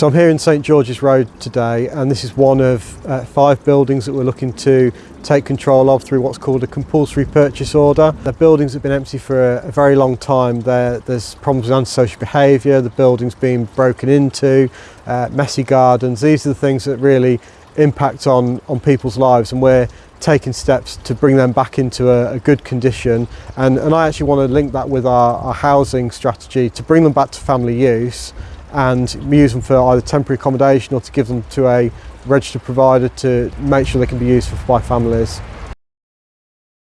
So I'm here in St George's Road today and this is one of uh, five buildings that we're looking to take control of through what's called a compulsory purchase order. The buildings have been empty for a, a very long time. There, there's problems with antisocial behaviour, the building's being broken into, uh, messy gardens. These are the things that really impact on, on people's lives and we're taking steps to bring them back into a, a good condition and, and I actually want to link that with our, our housing strategy to bring them back to family use and we use them for either temporary accommodation or to give them to a registered provider to make sure they can be used for, by families.